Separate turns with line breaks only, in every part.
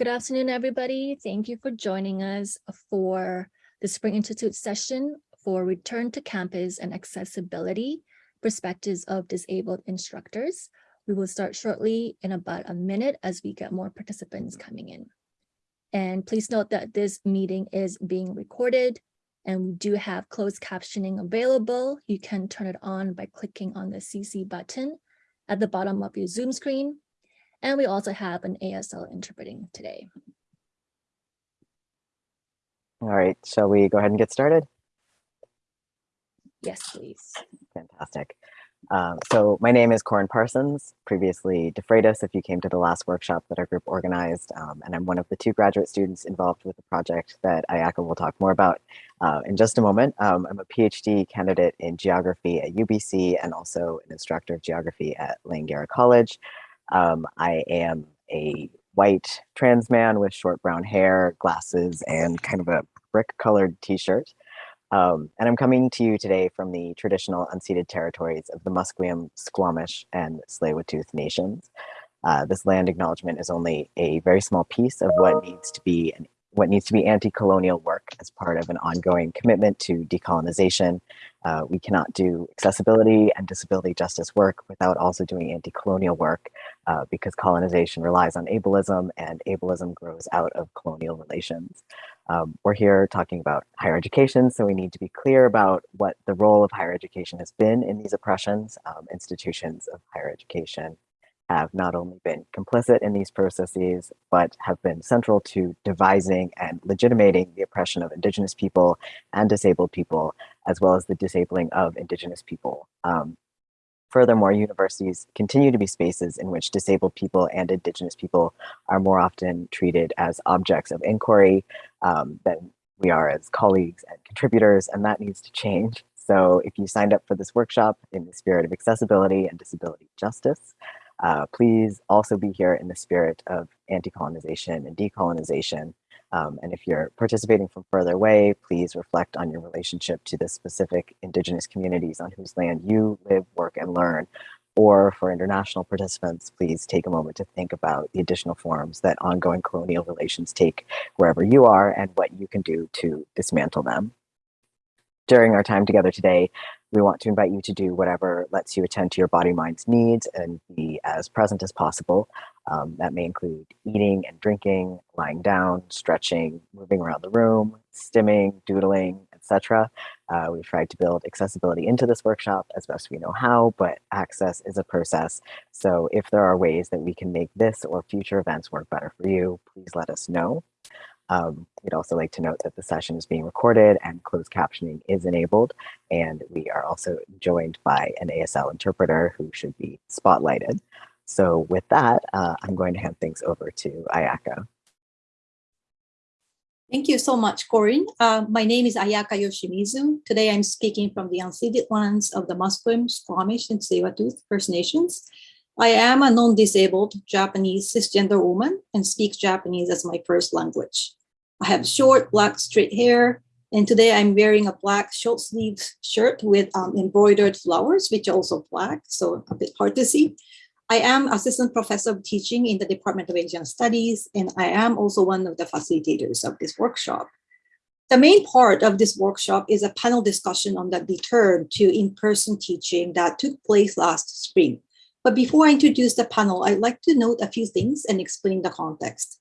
Good afternoon, everybody. Thank you for joining us for the Spring Institute session for Return to Campus and Accessibility, Perspectives of Disabled Instructors. We will start shortly in about a minute as we get more participants coming in. And please note that this meeting is being recorded and we do have closed captioning available. You can turn it on by clicking on the CC button at the bottom of your Zoom screen. And we also have an ASL interpreting today.
All right, shall we go ahead and get started?
Yes, please.
Fantastic. Um, so my name is Corin Parsons, previously DeFreitas if you came to the last workshop that our group organized, um, and I'm one of the two graduate students involved with the project that Ayaka will talk more about uh, in just a moment. Um, I'm a PhD candidate in geography at UBC and also an instructor of geography at Langara College. Um, I am a white trans man with short brown hair, glasses, and kind of a brick colored t-shirt. Um, and I'm coming to you today from the traditional unceded territories of the Musqueam, Squamish, and tsleil nations. Uh, this land acknowledgement is only a very small piece of what needs to be an, what needs to be anti-colonial work as part of an ongoing commitment to decolonization. Uh, we cannot do accessibility and disability justice work without also doing anti-colonial work uh, because colonization relies on ableism and ableism grows out of colonial relations. Um, we're here talking about higher education, so we need to be clear about what the role of higher education has been in these oppressions. Um, institutions of higher education have not only been complicit in these processes, but have been central to devising and legitimating the oppression of Indigenous people and disabled people, as well as the disabling of Indigenous people. Um, Furthermore, universities continue to be spaces in which disabled people and indigenous people are more often treated as objects of inquiry um, than we are as colleagues and contributors, and that needs to change. So if you signed up for this workshop in the spirit of accessibility and disability justice, uh, please also be here in the spirit of anti-colonization and decolonization um, and if you're participating from further away, please reflect on your relationship to the specific indigenous communities on whose land you live, work, and learn. Or for international participants, please take a moment to think about the additional forms that ongoing colonial relations take wherever you are and what you can do to dismantle them. During our time together today, we want to invite you to do whatever lets you attend to your body, mind's needs and be as present as possible. Um, that may include eating and drinking, lying down, stretching, moving around the room, stimming, doodling, etc. Uh, we've tried to build accessibility into this workshop as best we know how, but access is a process. So if there are ways that we can make this or future events work better for you, please let us know. Um, we'd also like to note that the session is being recorded and closed captioning is enabled. And we are also joined by an ASL interpreter who should be spotlighted. So with that, uh, I'm going to hand things over to Ayaka.
Thank you so much, Corin. Uh, my name is Ayaka Yoshimizu. Today I'm speaking from the unceded lands of the Musqueam, Squamish, and Tsleil-Waututh First Nations. I am a non-disabled Japanese cisgender woman and speak Japanese as my first language. I have short black straight hair, and today I'm wearing a black short sleeved shirt with um, embroidered flowers, which are also black, so a bit hard to see. I am assistant professor of teaching in the Department of Asian Studies, and I am also one of the facilitators of this workshop. The main part of this workshop is a panel discussion on the return to in-person teaching that took place last spring. But before I introduce the panel, I'd like to note a few things and explain the context.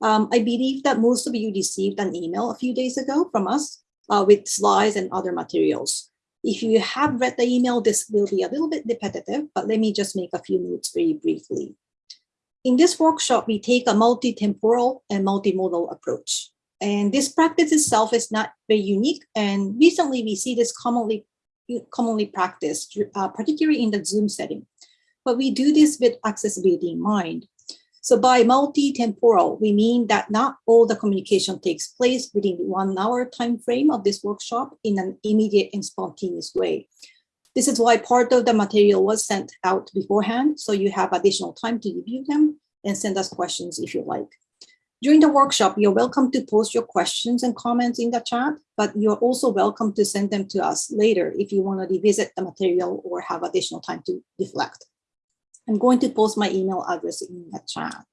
Um, I believe that most of you received an email a few days ago from us uh, with slides and other materials. If you have read the email, this will be a little bit repetitive, but let me just make a few notes very briefly. In this workshop, we take a multi-temporal and multimodal approach. And this practice itself is not very unique. And recently we see this commonly, commonly practiced, uh, particularly in the Zoom setting. But we do this with accessibility in mind. So by multi-temporal, we mean that not all the communication takes place within the one hour time frame of this workshop in an immediate and spontaneous way. This is why part of the material was sent out beforehand, so you have additional time to review them and send us questions if you like. During the workshop, you're welcome to post your questions and comments in the chat, but you're also welcome to send them to us later if you want to revisit the material or have additional time to reflect. I'm going to post my email address in the chat.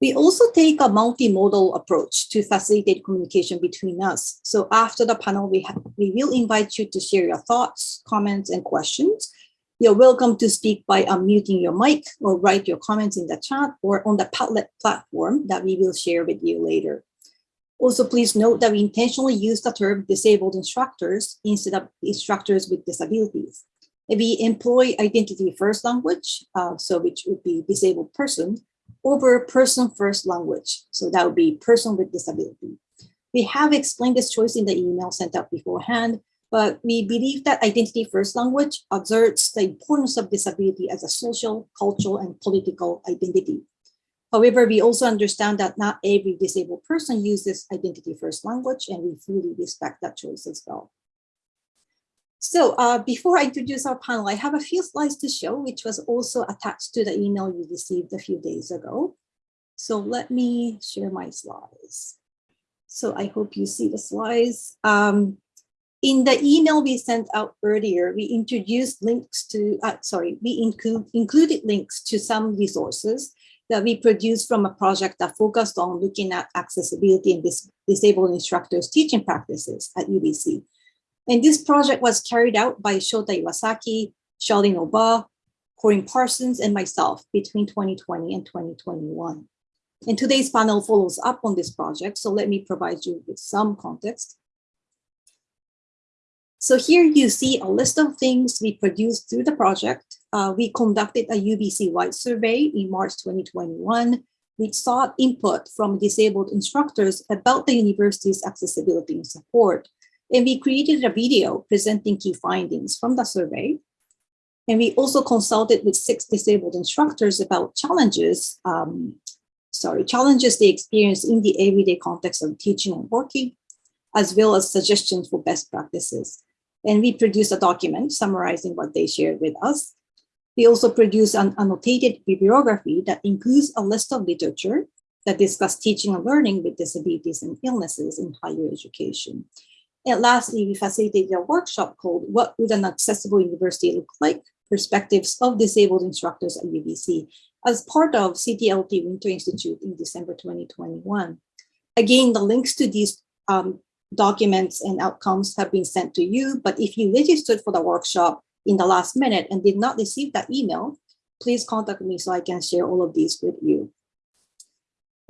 We also take a multimodal approach to facilitate communication between us. So after the panel, we, have, we will invite you to share your thoughts, comments, and questions. You're welcome to speak by unmuting your mic or write your comments in the chat or on the Padlet platform that we will share with you later. Also, please note that we intentionally use the term disabled instructors instead of instructors with disabilities. We employ identity first language, uh, so which would be disabled person, over person first language. So that would be person with disability. We have explained this choice in the email sent out beforehand, but we believe that identity first language asserts the importance of disability as a social, cultural, and political identity. However, we also understand that not every disabled person uses identity first language, and we fully respect that choice as well. So uh, before I introduce our panel, I have a few slides to show, which was also attached to the email you received a few days ago. So let me share my slides. So I hope you see the slides. Um, in the email we sent out earlier, we introduced links to, uh, sorry, we include, included links to some resources that we produced from a project that focused on looking at accessibility and dis disabled instructors teaching practices at UBC. And this project was carried out by Shota Iwasaki, Charlene Oba, Corin Parsons, and myself between 2020 and 2021. And today's panel follows up on this project, so let me provide you with some context. So here you see a list of things we produced through the project. Uh, we conducted a UBC-wide survey in March 2021, which sought input from disabled instructors about the university's accessibility and support. And we created a video presenting key findings from the survey. And we also consulted with six disabled instructors about challenges, um, sorry, challenges they experience in the everyday context of teaching and working, as well as suggestions for best practices. And we produced a document summarizing what they shared with us. We also produce an annotated bibliography that includes a list of literature that discuss teaching and learning with disabilities and illnesses in higher education. And lastly, we facilitated a workshop called What Would an Accessible University Look Like? Perspectives of Disabled Instructors at UBC as part of CTLT Winter Institute in December 2021. Again, the links to these um, documents and outcomes have been sent to you, but if you registered for the workshop in the last minute and did not receive that email, please contact me so I can share all of these with you.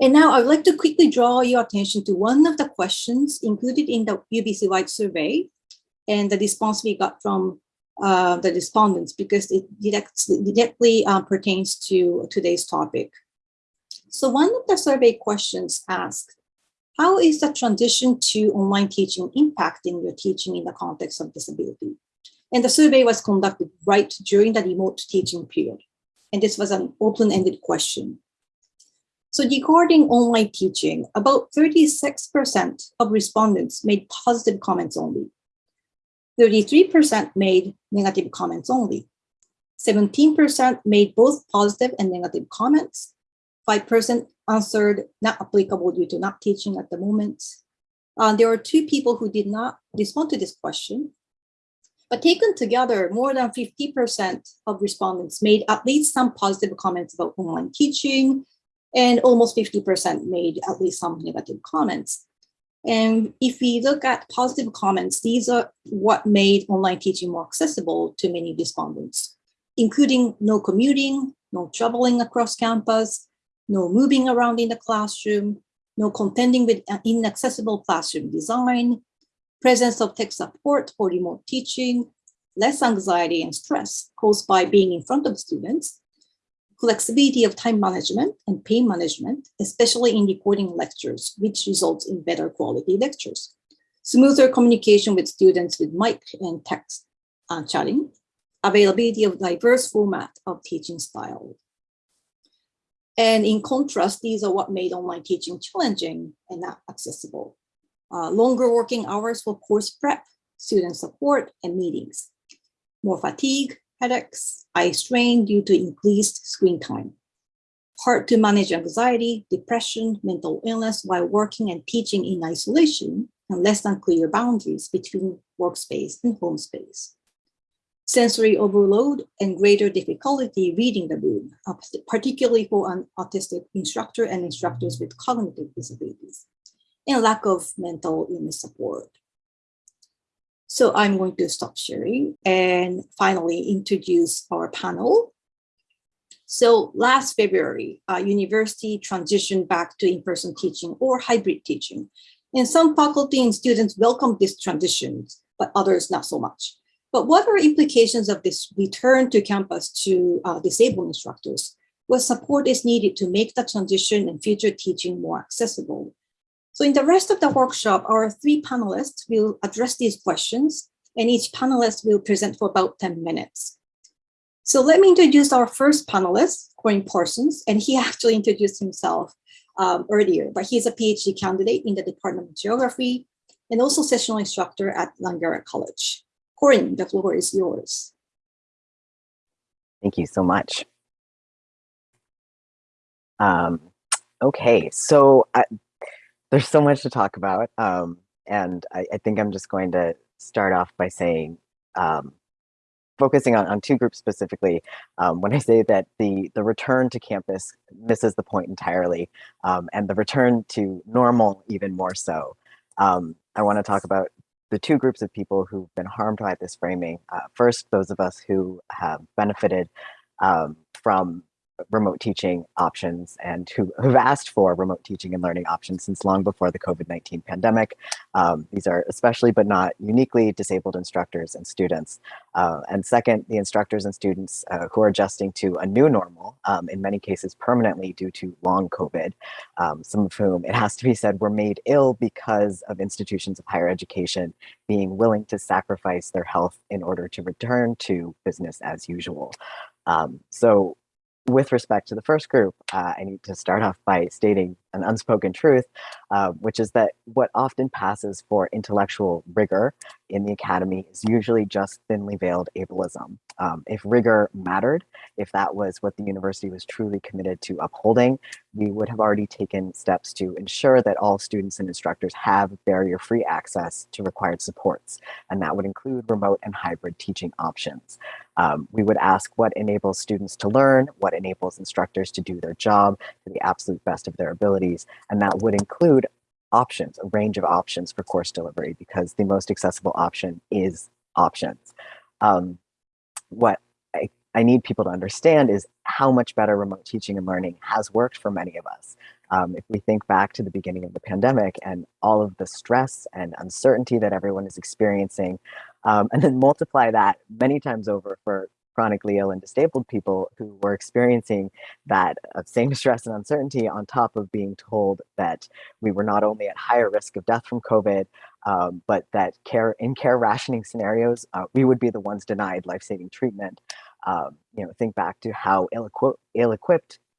And now I'd like to quickly draw your attention to one of the questions included in the UBC-wide survey and the response we got from uh, the respondents because it directly, uh, pertains to today's topic. So one of the survey questions asked, how is the transition to online teaching impacting your teaching in the context of disability? And the survey was conducted right during the remote teaching period. And this was an open-ended question. So regarding online teaching, about 36% of respondents made positive comments only. 33% made negative comments only. 17% made both positive and negative comments. 5% answered not applicable due to not teaching at the moment. Uh, there are two people who did not respond to this question. But taken together, more than 50% of respondents made at least some positive comments about online teaching, and almost 50% made at least some negative comments. And if we look at positive comments, these are what made online teaching more accessible to many respondents, including no commuting, no traveling across campus, no moving around in the classroom, no contending with inaccessible classroom design, presence of tech support for remote teaching, less anxiety and stress caused by being in front of students, flexibility of time management and pain management, especially in recording lectures, which results in better quality lectures. Smoother communication with students with mic and text uh, chatting, availability of diverse format of teaching style. And in contrast, these are what made online teaching challenging and not accessible. Uh, longer working hours for course prep, student support, and meetings. More fatigue, headaches, eye strain due to increased screen time. Hard to manage anxiety, depression, mental illness while working and teaching in isolation and less than clear boundaries between workspace and home space. sensory overload, and greater difficulty reading the room, uh, particularly for an autistic instructor and instructors with cognitive disabilities, and lack of mental illness support. So I'm going to stop sharing and finally introduce our panel. So last February, uh, university transitioned back to in-person teaching or hybrid teaching. And some faculty and students welcomed this transition, but others not so much. But what are implications of this return to campus to uh, disabled instructors? What support is needed to make the transition and future teaching more accessible? So in the rest of the workshop, our three panelists will address these questions and each panelist will present for about 10 minutes. So let me introduce our first panelist, Corin Parsons, and he actually introduced himself um, earlier, but he's a PhD candidate in the Department of Geography and also sessional instructor at Langara College. Corin, the floor is yours.
Thank you so much. Um, okay, so I, there's so much to talk about, um, and I, I, think I'm just going to start off by saying um, focusing on, on two groups specifically, um, when I say that the, the return to campus misses the point entirely, um, and the return to normal even more so. Um, I want to talk about the two groups of people who've been harmed by this framing. Uh, first, those of us who have benefited um, from remote teaching options and who have asked for remote teaching and learning options since long before the COVID-19 pandemic. Um, these are especially but not uniquely disabled instructors and students. Uh, and second, the instructors and students uh, who are adjusting to a new normal, um, in many cases permanently due to long COVID, um, some of whom, it has to be said, were made ill because of institutions of higher education being willing to sacrifice their health in order to return to business as usual. Um, so with respect to the first group, uh, I need to start off by stating an unspoken truth, uh, which is that what often passes for intellectual rigor in the academy is usually just thinly veiled ableism. Um, if rigor mattered, if that was what the university was truly committed to upholding, we would have already taken steps to ensure that all students and instructors have barrier-free access to required supports, and that would include remote and hybrid teaching options. Um, we would ask what enables students to learn, what enables instructors to do their job to the absolute best of their abilities, and that would include options, a range of options for course delivery, because the most accessible option is options. Um, what I, I need people to understand is how much better remote teaching and learning has worked for many of us. Um, if we think back to the beginning of the pandemic and all of the stress and uncertainty that everyone is experiencing, um, and then multiply that many times over for chronically ill and disabled people who were experiencing that uh, same stress and uncertainty on top of being told that we were not only at higher risk of death from COVID, um, but that care in care rationing scenarios, uh, we would be the ones denied life-saving treatment. Um, you know, think back to how ill-equipped Ill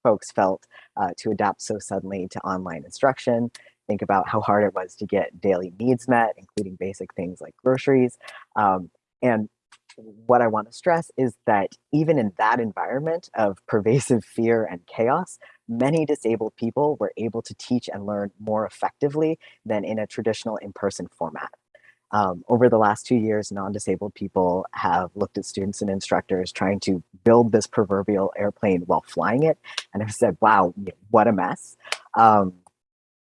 folks felt uh, to adapt so suddenly to online instruction. Think about how hard it was to get daily needs met, including basic things like groceries. Um, and what I want to stress is that even in that environment of pervasive fear and chaos, many disabled people were able to teach and learn more effectively than in a traditional in-person format. Um, over the last two years, non-disabled people have looked at students and instructors trying to build this proverbial airplane while flying it and have said, wow, what a mess. Um,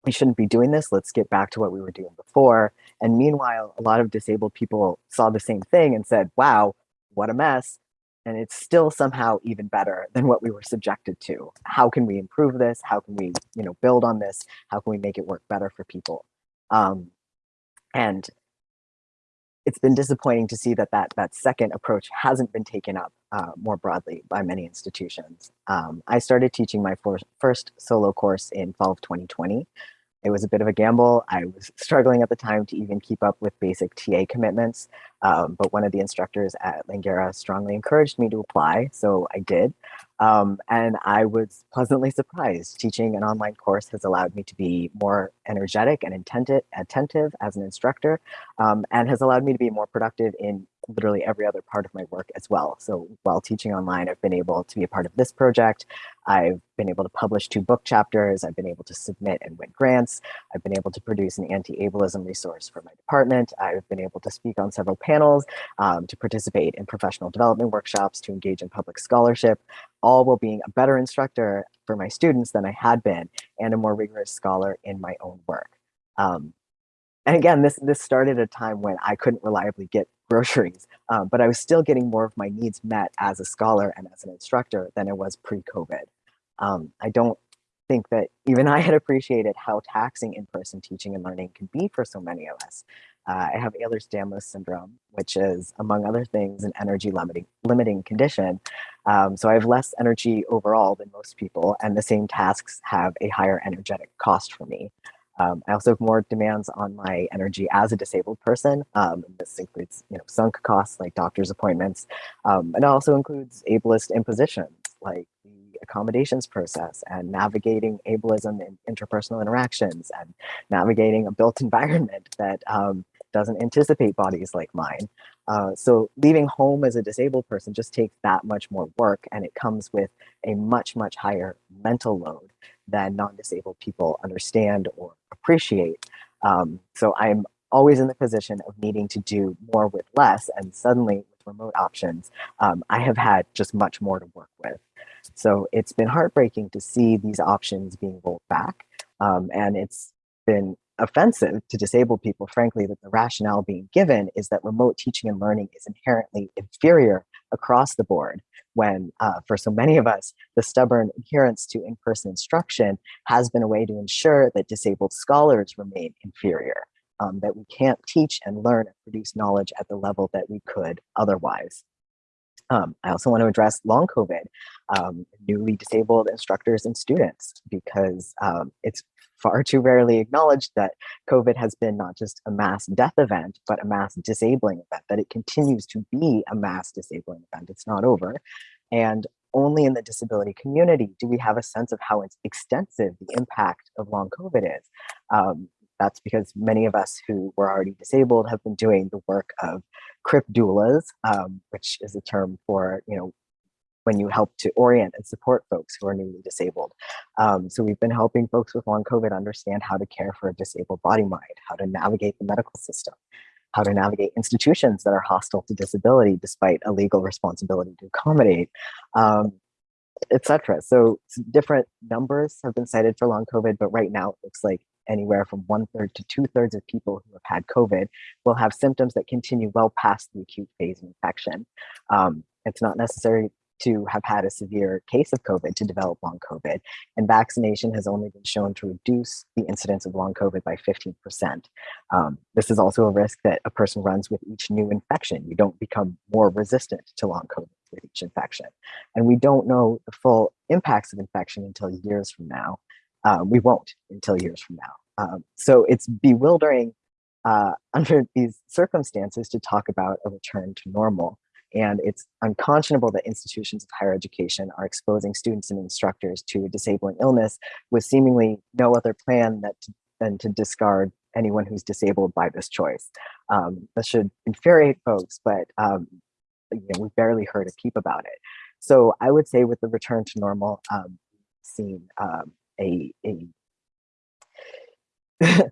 we shouldn't be doing this. Let's get back to what we were doing before. And meanwhile, a lot of disabled people saw the same thing and said, wow, what a mess. And it's still somehow even better than what we were subjected to. How can we improve this? How can we, you know, build on this? How can we make it work better for people? Um, and it's been disappointing to see that that, that second approach hasn't been taken up uh, more broadly by many institutions. Um, I started teaching my first solo course in fall of 2020, it was a bit of a gamble. I was struggling at the time to even keep up with basic TA commitments, um, but one of the instructors at Langara strongly encouraged me to apply, so I did. Um, and I was pleasantly surprised. Teaching an online course has allowed me to be more energetic and attentive, attentive as an instructor, um, and has allowed me to be more productive in literally every other part of my work as well. So while teaching online, I've been able to be a part of this project. I've been able to publish two book chapters. I've been able to submit and win grants. I've been able to produce an anti-ableism resource for my department. I've been able to speak on several panels, um, to participate in professional development workshops, to engage in public scholarship, all while being a better instructor for my students than I had been and a more rigorous scholar in my own work. Um, and again, this this started a time when I couldn't reliably get groceries, um, but I was still getting more of my needs met as a scholar and as an instructor than it was pre-COVID. Um, I don't think that even I had appreciated how taxing in-person teaching and learning can be for so many of us. Uh, I have Ehlers-Danlos syndrome, which is, among other things, an energy limiting, limiting condition. Um, so I have less energy overall than most people, and the same tasks have a higher energetic cost for me. Um, I also have more demands on my energy as a disabled person. Um, this includes, you know, sunk costs like doctor's appointments. Um, and it also includes ableist impositions like the accommodations process and navigating ableism in interpersonal interactions and navigating a built environment that um, doesn't anticipate bodies like mine. Uh, so leaving home as a disabled person just takes that much more work and it comes with a much, much higher mental load than non-disabled people understand or appreciate. Um, so I'm always in the position of needing to do more with less and suddenly with remote options, um, I have had just much more to work with. So it's been heartbreaking to see these options being rolled back. Um, and it's been offensive to disabled people, frankly, that the rationale being given is that remote teaching and learning is inherently inferior across the board when uh, for so many of us, the stubborn adherence to in-person instruction has been a way to ensure that disabled scholars remain inferior, um, that we can't teach and learn and produce knowledge at the level that we could otherwise. Um, I also want to address long COVID, um, newly disabled instructors and students, because um, it's far too rarely acknowledged that COVID has been not just a mass death event, but a mass disabling event, that it continues to be a mass disabling event. It's not over. And only in the disability community do we have a sense of how extensive the impact of long COVID is. Um, that's because many of us who were already disabled have been doing the work of CRIP doulas, um, which is a term for, you know, when you help to orient and support folks who are newly disabled. Um, so we've been helping folks with long COVID understand how to care for a disabled body mind, how to navigate the medical system, how to navigate institutions that are hostile to disability despite a legal responsibility to accommodate, um, etc. So different numbers have been cited for long COVID, but right now it looks like anywhere from one third to two thirds of people who have had COVID will have symptoms that continue well past the acute phase of infection. Um, it's not necessary to have had a severe case of COVID to develop long COVID, and vaccination has only been shown to reduce the incidence of long COVID by 15%. Um, this is also a risk that a person runs with each new infection. You don't become more resistant to long COVID with each infection. And we don't know the full impacts of infection until years from now. Um, we won't until years from now. Um, so it's bewildering uh, under these circumstances to talk about a return to normal. And it's unconscionable that institutions of higher education are exposing students and instructors to disabling illness with seemingly no other plan that to, than to discard anyone who's disabled by this choice. Um, this should infuriate folks, but um, you know, we've barely heard a peep about it. So I would say with the return to normal, um, seen um, a, a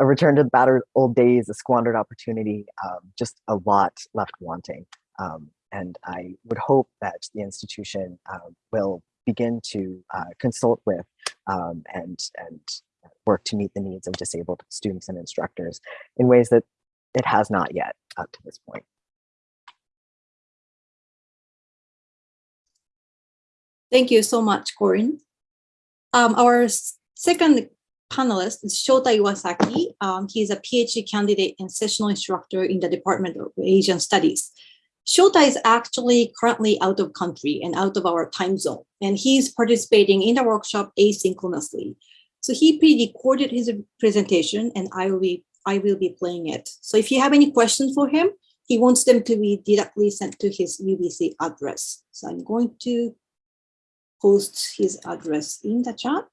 a return to the battered old days, a squandered opportunity, um, just a lot left wanting. Um, and I would hope that the institution uh, will begin to uh, consult with um, and, and work to meet the needs of disabled students and instructors in ways that it has not yet up to this point.
Thank you so much, Corin. Um, our second panelist is Shota Iwasaki. Um, he's a PhD candidate and sessional instructor in the Department of Asian Studies. Shota is actually currently out of country and out of our time zone, and he's participating in the workshop asynchronously. So he pre-recorded his presentation and I will be I will be playing it. So if you have any questions for him, he wants them to be directly sent to his UBC address. So I'm going to post his address in the chat.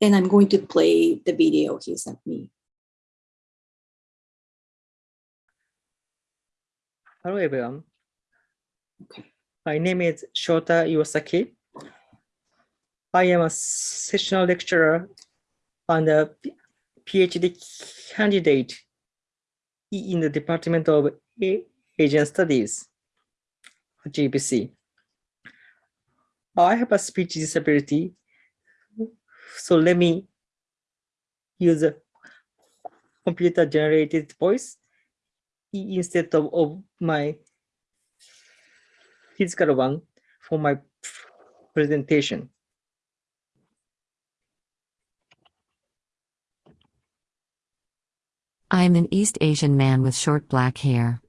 And I'm going to play the video he sent me.
Hello everyone.
Okay.
My name is Shota Iwasaki. I am a sessional lecturer and a PhD candidate in the Department of Asian Studies, at UBC. I have a speech disability, so let me use a computer generated voice instead of, of my physical one for my presentation.
I am an East Asian man with short black hair.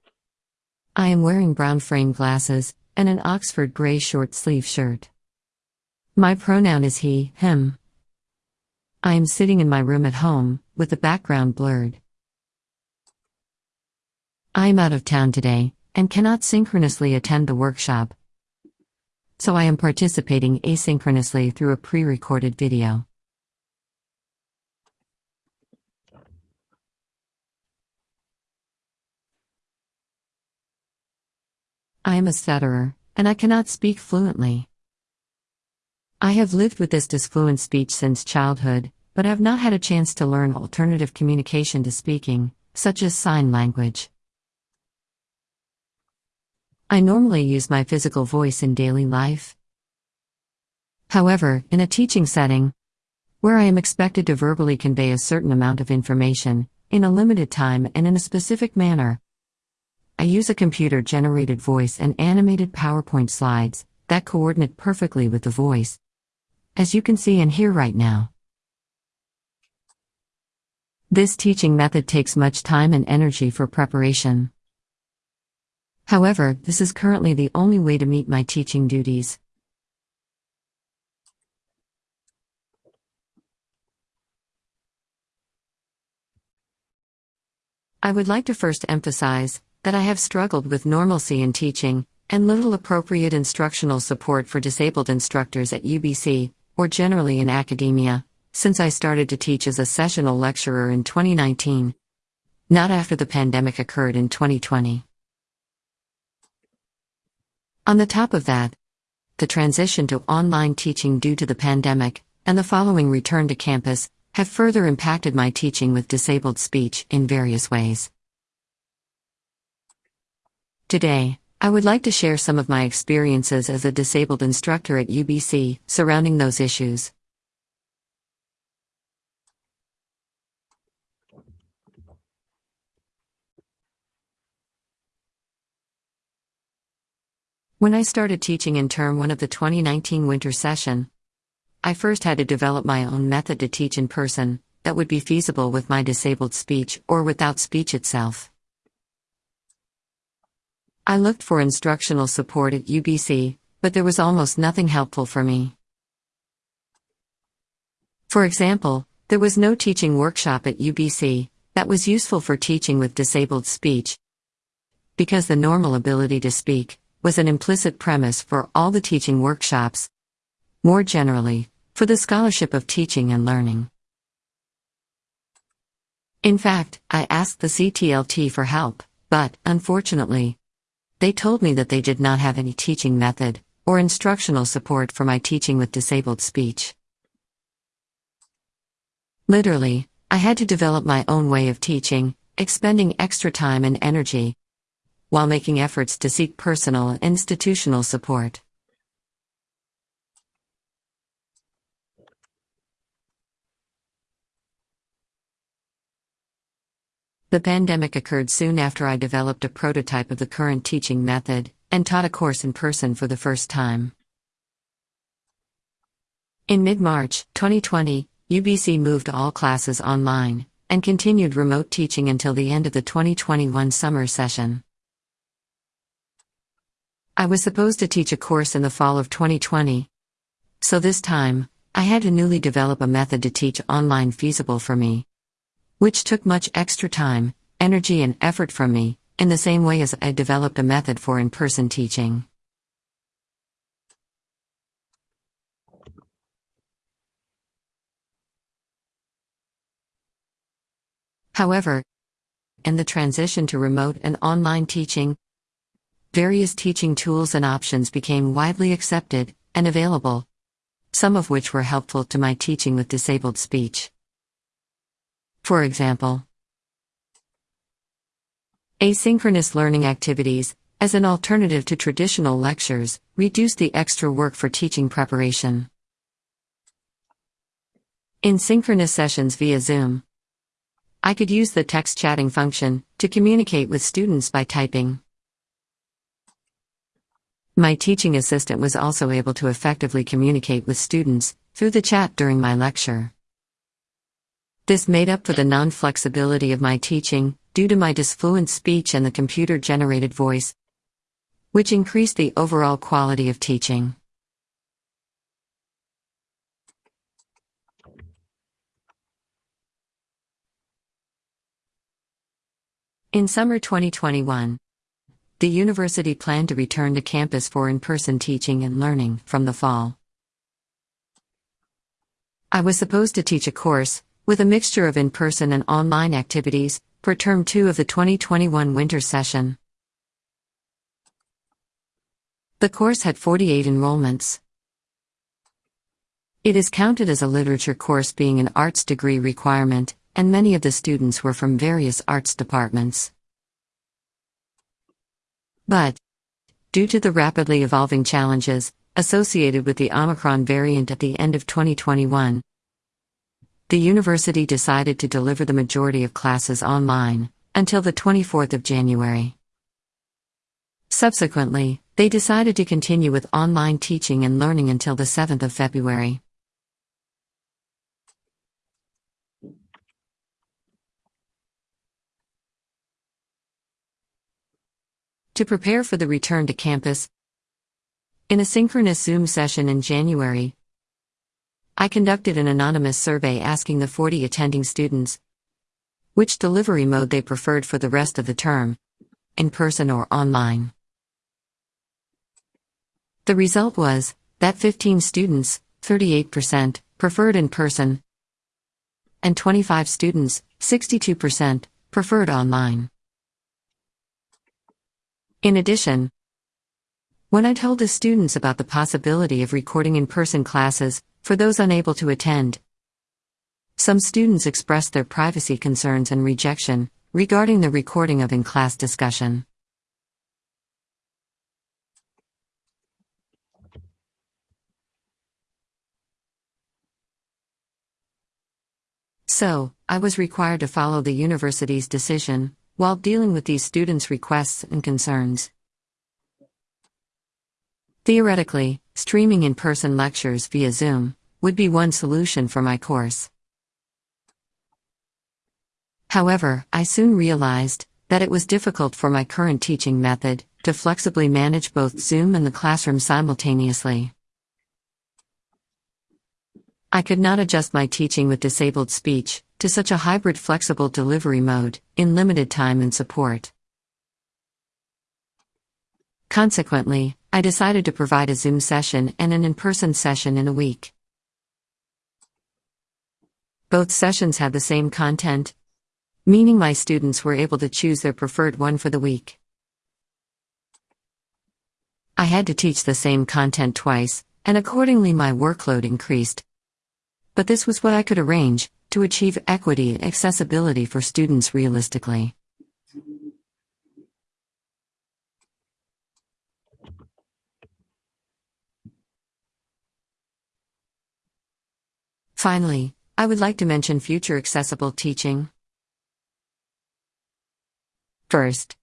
I am wearing brown frame glasses and an Oxford gray short sleeve shirt. My pronoun is he, him. I am sitting in my room at home, with the background blurred. I am out of town today and cannot synchronously attend the workshop. So I am participating asynchronously through a pre recorded video. I am a stutterer, and I cannot speak fluently. I have lived with this disfluent speech since childhood, but have not had a chance to learn alternative communication to speaking, such as sign language. I normally use my physical voice in daily life. However, in a teaching setting, where I am expected to verbally convey a certain amount of information, in a limited time and in a specific manner, I use a computer generated voice and animated PowerPoint slides that coordinate perfectly with the voice, as you can see and hear right now. This teaching method takes much time and energy for preparation. However, this is currently the only way to meet my teaching duties. I would like to first emphasize that I have struggled with normalcy in teaching and little appropriate instructional support for disabled instructors at UBC, or generally in academia, since I started to teach as a sessional lecturer in 2019, not after the pandemic occurred in 2020. On the top of that, the transition to online teaching due to the pandemic and the following return to campus have further impacted my teaching with disabled speech in various ways. Today, I would like to share some of my experiences as a disabled instructor at UBC surrounding those issues. When I started teaching in term 1 of the 2019 winter session, I first had to develop my own method to teach in person that would be feasible with my disabled speech or without speech itself. I looked for instructional support at UBC, but there was almost nothing helpful for me. For example, there was no teaching workshop at UBC that was useful for teaching with disabled speech. Because the normal ability to speak was an implicit premise for all the teaching workshops. More generally, for the scholarship of teaching and learning. In fact, I asked the CTLT for help, but, unfortunately, they told me that they did not have any teaching method or instructional support for my teaching with disabled speech. Literally, I had to develop my own way of teaching, expending extra time and energy, while making efforts to seek personal and institutional support. The pandemic occurred soon after I developed a prototype of the current teaching method and taught a course in person for the first time. In mid March 2020, UBC moved all classes online and continued remote teaching until the end of the 2021 summer session. I was supposed to teach a course in the fall of 2020. So this time, I had to newly develop a method to teach online feasible for me which took much extra time, energy, and effort from me, in the same way as I developed a method for in person teaching. However, in the transition to remote and online teaching, various teaching tools and options became widely accepted and available, some of which were helpful to my teaching with disabled speech. For example, asynchronous learning activities, as an alternative to traditional lectures, reduce the extra work for teaching preparation. In synchronous sessions via Zoom, I could use the text chatting function to communicate with students by typing. My teaching assistant was also able to effectively communicate with students through the chat during my lecture. This made up for the non flexibility of my teaching due to my disfluent speech and the computer generated voice, which increased the overall quality of teaching. In summer 2021, the university planned to return to campus for in person teaching and learning from the fall. I was supposed to teach a course, with a mixture of in person and online activities, for term 2 of the 2021 winter session. The course had 48 enrollments. It is counted as a literature course being an arts degree requirement, and many of the students were from various arts departments. But, due to the rapidly evolving challenges associated with the Omicron variant at the end of 2021, the university decided to deliver the majority of classes online until the 24th of January. Subsequently, they decided to continue with online teaching and learning until the 7th of February. To prepare for the return to campus, in a synchronous Zoom session in January, I conducted an anonymous survey asking the 40 attending students which delivery mode they preferred for the rest of the term in person or online. The result was that 15 students, 38%, preferred in person, and 25 students, 62%, preferred online. In addition, when I told the students about the possibility of recording in person classes for those unable to attend, some students expressed their privacy concerns and rejection regarding the recording of in class discussion. So, I was required to follow the university's decision while dealing with these students' requests and concerns. Theoretically, streaming in person lectures via Zoom would be one solution for my course. However, I soon realized that it was difficult for my current teaching method to flexibly manage both Zoom and the classroom simultaneously. I could not adjust my teaching with disabled speech to such a hybrid flexible delivery mode in limited time and support. Consequently, I decided to provide a Zoom session and an in person session in a week. Both sessions had the same content, meaning my students were able to choose their preferred one for the week. I had to teach the same content twice, and accordingly my workload increased. But this was what I could arrange to achieve equity and accessibility for students realistically. Finally, I would like to mention future accessible teaching. First,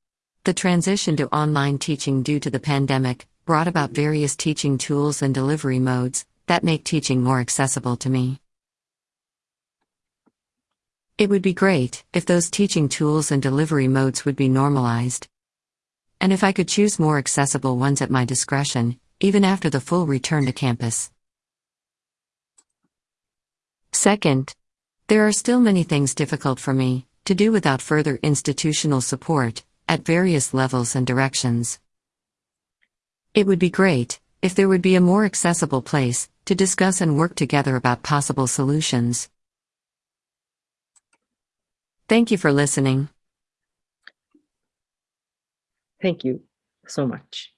the transition to online teaching due to the pandemic brought about various teaching tools and delivery modes that make teaching more accessible to me. It would be great if those teaching tools and delivery modes would be normalized. And if I could choose more accessible ones at my discretion, even after the full return to campus. Second, there are still many things difficult for me to do without further institutional support at various levels and directions. It would be great if there would be a more accessible place to discuss and work together about possible solutions. Thank you for listening.
Thank you so much.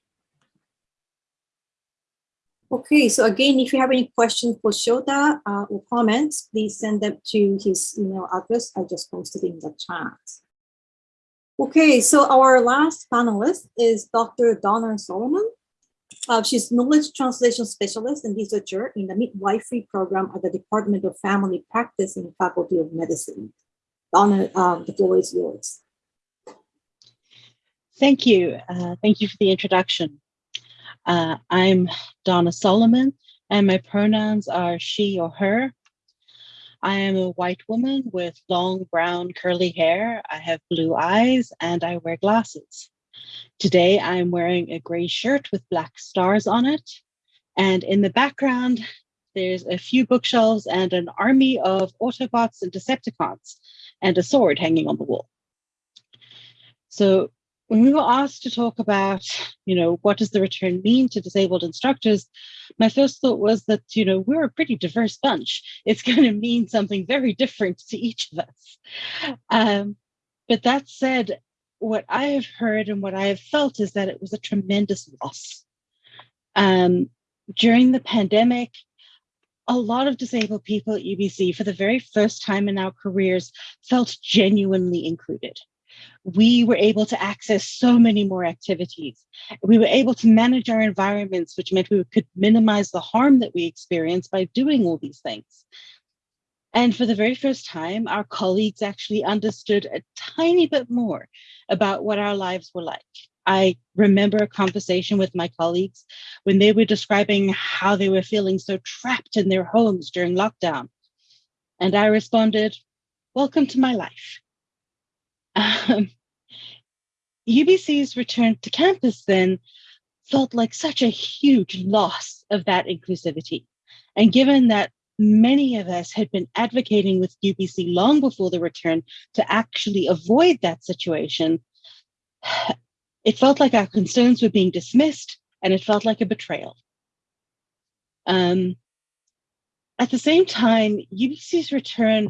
Okay, so again, if you have any questions for Shota uh, or comments, please send them to his email address. I just posted in the chat. Okay, so our last panelist is Dr. Donna Solomon. Uh, she's knowledge translation specialist and researcher in the midwifery program at the Department of Family Practice in the Faculty of Medicine. Donna, um, the floor is yours.
Thank you. Uh, thank you for the introduction. Uh, I'm Donna Solomon, and my pronouns are she or her. I am a white woman with long brown curly hair. I have blue eyes and I wear glasses. Today I'm wearing a gray shirt with black stars on it. And in the background, there's a few bookshelves and an army of Autobots and Decepticons and a sword hanging on the wall. So when we were asked to talk about, you know, what does the return mean to disabled instructors, my first thought was that, you know, we're a pretty diverse bunch. It's going to mean something very different to each of us. Um, but that said, what I have heard and what I have felt is that it was a tremendous loss. Um, during the pandemic, a lot of disabled people at UBC, for the very first time in our careers, felt genuinely included we were able to access so many more activities. We were able to manage our environments, which meant we could minimize the harm that we experienced by doing all these things. And for the very first time, our colleagues actually understood a tiny bit more about what our lives were like. I remember a conversation with my colleagues when they were describing how they were feeling so trapped in their homes during lockdown. And I responded, welcome to my life. Um, UBC's return to campus then felt like such a huge loss of that inclusivity. And given that many of us had been advocating with UBC long before the return to actually avoid that situation, it felt like our concerns were being dismissed and it felt like a betrayal. Um, at the same time, UBC's return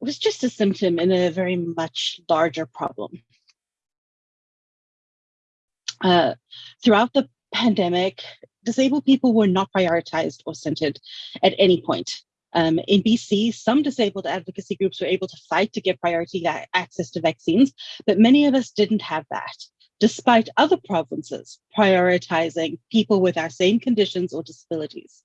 was just a symptom in a very much larger problem. Uh, throughout the pandemic, disabled people were not prioritized or centered at any point. Um, in BC, some disabled advocacy groups were able to fight to get priority access to vaccines, but many of us didn't have that, despite other provinces prioritizing people with our same conditions or disabilities.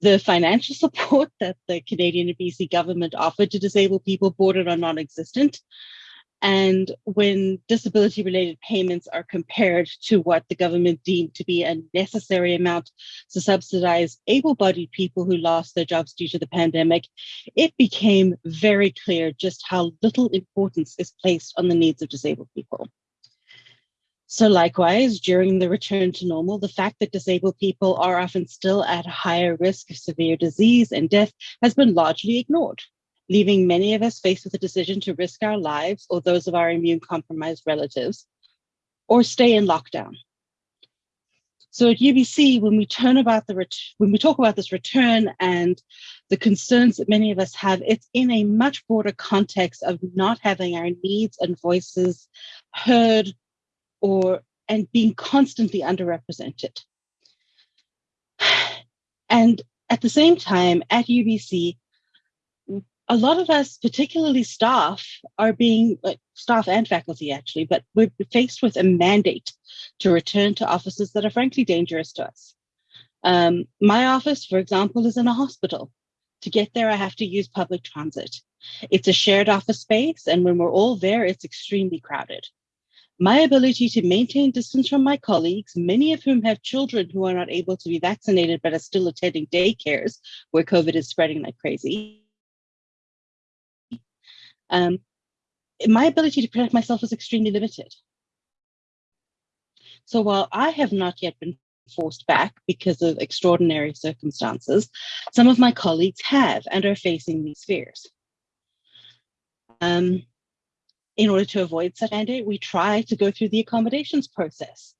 The financial support that the Canadian and BC government offered to disabled people bordered on non-existent, and when disability related payments are compared to what the government deemed to be a necessary amount to subsidize able bodied people who lost their jobs due to the pandemic, it became very clear just how little importance is placed on the needs of disabled people. So likewise, during the return to normal, the fact that disabled people are often still at higher risk of severe disease and death has been largely ignored leaving many of us faced with a decision to risk our lives or those of our immune compromised relatives, or stay in lockdown. So at UBC, when we turn about the when we talk about this return and the concerns that many of us have, it's in a much broader context of not having our needs and voices heard or and being constantly underrepresented. And at the same time, at UBC, a lot of us, particularly staff, are being staff and faculty actually, but we're faced with a mandate to return to offices that are frankly dangerous to us. Um, my office, for example, is in a hospital. To get there, I have to use public transit. It's a shared office space, and when we're all there, it's extremely crowded. My ability to maintain distance from my colleagues, many of whom have children who are not able to be vaccinated but are still attending daycares where COVID is spreading like crazy, um, my ability to protect myself is extremely limited. So while I have not yet been forced back because of extraordinary circumstances, some of my colleagues have and are facing these fears. Um, in order to avoid such mandate, we try to go through the accommodations process,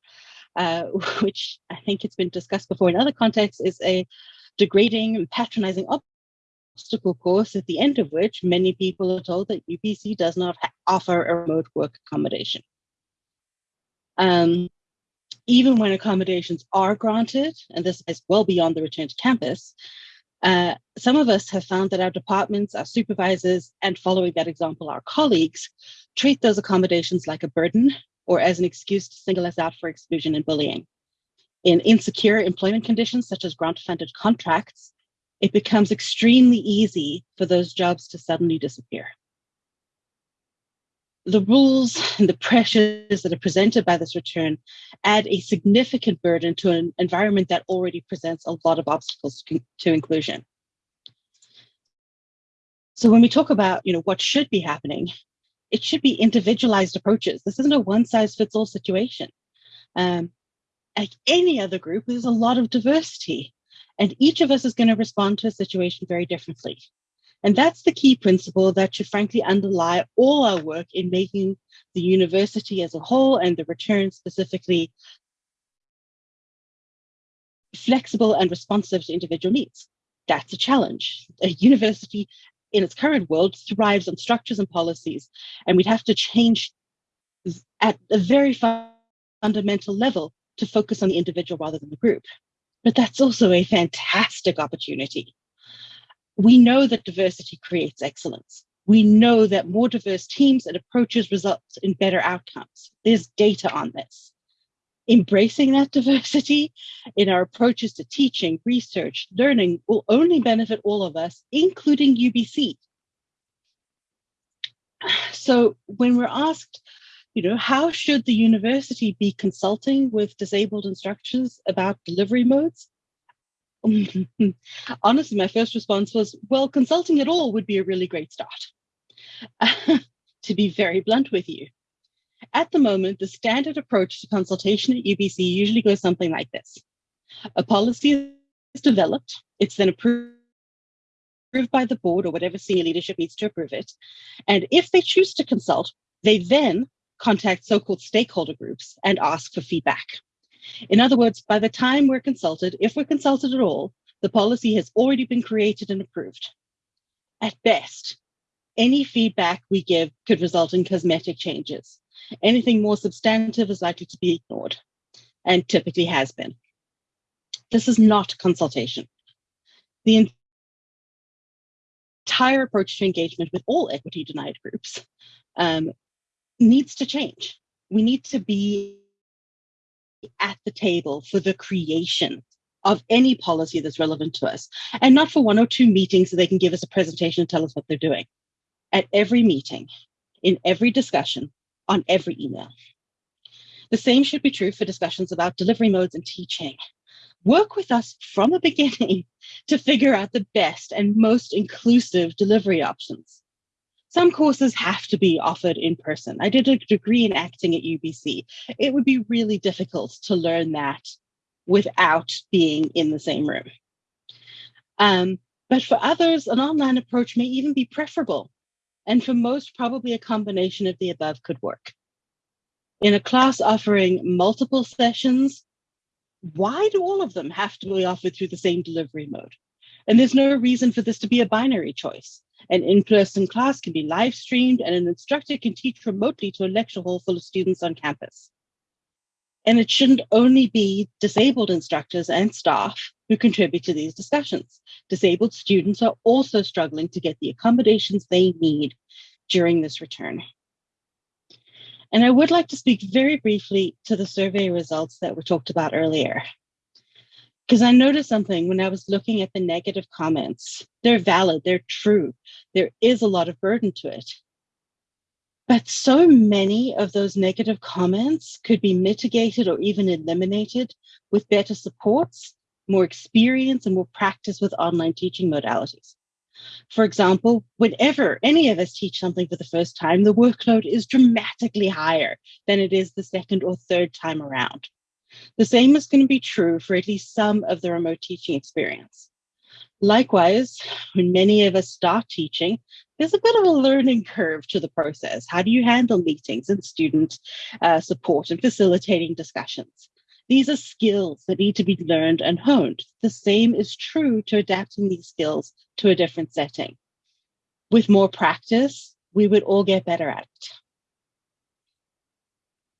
uh, which I think it's been discussed before in other contexts is a degrading and patronizing obstacle course at the end of which many people are told that UBC does not offer a remote work accommodation. Um, even when accommodations are granted, and this is well beyond the return to campus, uh, some of us have found that our departments, our supervisors, and following that example, our colleagues, treat those accommodations like a burden or as an excuse to single us out for exclusion and bullying. In insecure employment conditions, such as grant-funded contracts, it becomes extremely easy for those jobs to suddenly disappear the rules and the pressures that are presented by this return add a significant burden to an environment that already presents a lot of obstacles to, to inclusion. So when we talk about you know, what should be happening, it should be individualized approaches. This isn't a one size fits all situation. Um, like any other group, there's a lot of diversity and each of us is going to respond to a situation very differently. And that's the key principle that should frankly underlie all our work in making the university as a whole and the return specifically flexible and responsive to individual needs. That's a challenge. A university in its current world thrives on structures and policies, and we'd have to change at a very fundamental level to focus on the individual rather than the group. But that's also a fantastic opportunity we know that diversity creates excellence. We know that more diverse teams and approaches result in better outcomes. There's data on this. Embracing that diversity in our approaches to teaching, research, learning will only benefit all of us, including UBC. So when we're asked, you know, how should the university be consulting with disabled instructors about delivery modes? Honestly, my first response was, well, consulting at all would be a really great start. to be very blunt with you. At the moment, the standard approach to consultation at UBC usually goes something like this. A policy is developed, it's then approved by the board or whatever senior leadership needs to approve it. And if they choose to consult, they then contact so-called stakeholder groups and ask for feedback. In other words, by the time we're consulted, if we're consulted at all, the policy has already been created and approved. At best, any feedback we give could result in cosmetic changes. Anything more substantive is likely to be ignored, and typically has been. This is not consultation. The entire approach to engagement with all equity denied groups um, needs to change. We need to be at the table for the creation of any policy that's relevant to us, and not for one or two meetings so they can give us a presentation and tell us what they're doing. At every meeting, in every discussion, on every email. The same should be true for discussions about delivery modes and teaching. Work with us from the beginning to figure out the best and most inclusive delivery options. Some courses have to be offered in person. I did a degree in acting at UBC. It would be really difficult to learn that without being in the same room. Um, but for others, an online approach may even be preferable. And for most, probably a combination of the above could work. In a class offering multiple sessions, why do all of them have to be offered through the same delivery mode? And there's no reason for this to be a binary choice. An in-person class can be live streamed and an instructor can teach remotely to a lecture hall full of students on campus. And it shouldn't only be disabled instructors and staff who contribute to these discussions. Disabled students are also struggling to get the accommodations they need during this return. And I would like to speak very briefly to the survey results that were talked about earlier because I noticed something when I was looking at the negative comments. They're valid, they're true. There is a lot of burden to it. But so many of those negative comments could be mitigated or even eliminated with better supports, more experience, and more practice with online teaching modalities. For example, whenever any of us teach something for the first time, the workload is dramatically higher than it is the second or third time around. The same is going to be true for at least some of the remote teaching experience. Likewise, when many of us start teaching, there's a bit of a learning curve to the process. How do you handle meetings and student uh, support and facilitating discussions? These are skills that need to be learned and honed. The same is true to adapting these skills to a different setting. With more practice, we would all get better at it.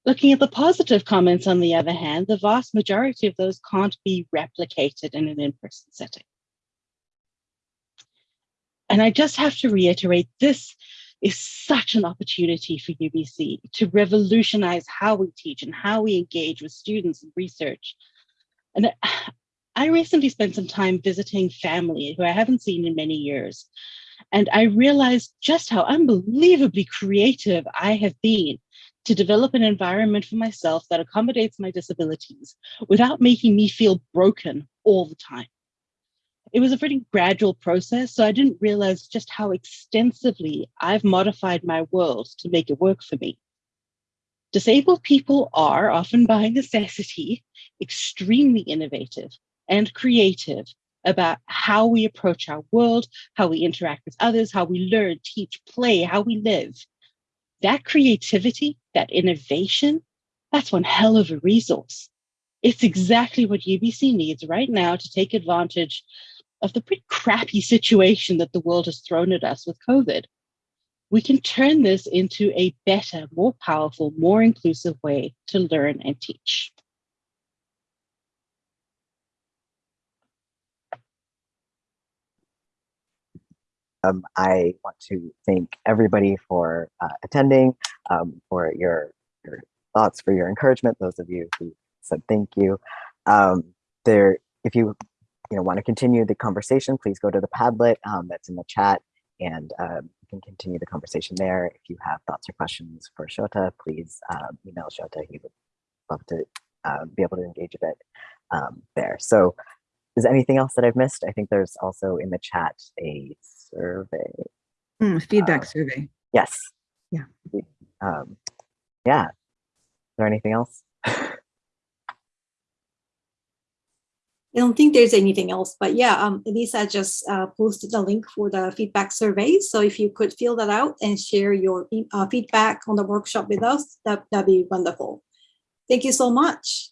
Looking at the positive comments, on the other hand, the vast majority of those can't be replicated in an in-person setting. And I just have to reiterate, this is such an opportunity for UBC to revolutionize how we teach and how we engage with students and research. And I recently spent some time visiting family who I haven't seen in many years. And I realized just how unbelievably creative I have been to develop an environment for myself that accommodates my disabilities without making me feel broken all the time. It was a pretty gradual process, so I didn't realize just how extensively I've modified my world to make it work for me. Disabled people are, often by necessity, extremely innovative and creative about how we approach our world, how we interact with others, how we learn, teach, play, how we live. That creativity, that innovation, that's one hell of a resource. It's exactly what UBC needs right now to take advantage of the pretty crappy situation that the world has thrown at us with COVID. We can turn this into a better, more powerful, more inclusive way to learn and teach.
Um, I want to thank everybody for uh, attending, um, for your, your thoughts, for your encouragement, those of you who said thank you. Um, there, if you you know, want to continue the conversation, please go to the Padlet um, that's in the chat and um, you can continue the conversation there. If you have thoughts or questions for Shota, please um, email Shota. He would love to uh, be able to engage a bit um, there. So is anything else that I've missed? I think there's also in the chat a survey.
Mm, feedback
Uh,
survey.
Yes.
Yeah.
Um, yeah. Is there anything else?
I don't think there's anything else, but yeah, um, Elisa just uh, posted the link for the feedback survey. So if you could fill that out and share your uh, feedback on the workshop with us, that, that'd be wonderful. Thank you so much.